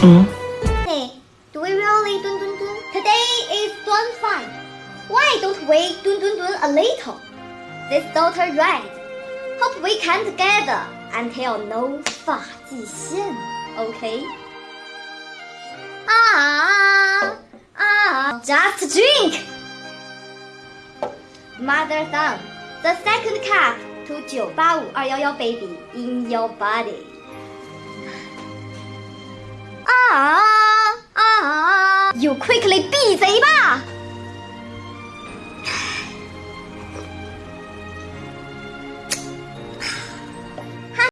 Mm. Hey, do we really dun dun dun? Today is Dun 5. Why don't we dun dun dun a little? This daughter right. Hope we can together until no 发际线. Okay? Ah, ah, just drink! Mother tongue, the second cup to 985211 baby in your body. ！You quickly 闭嘴吧！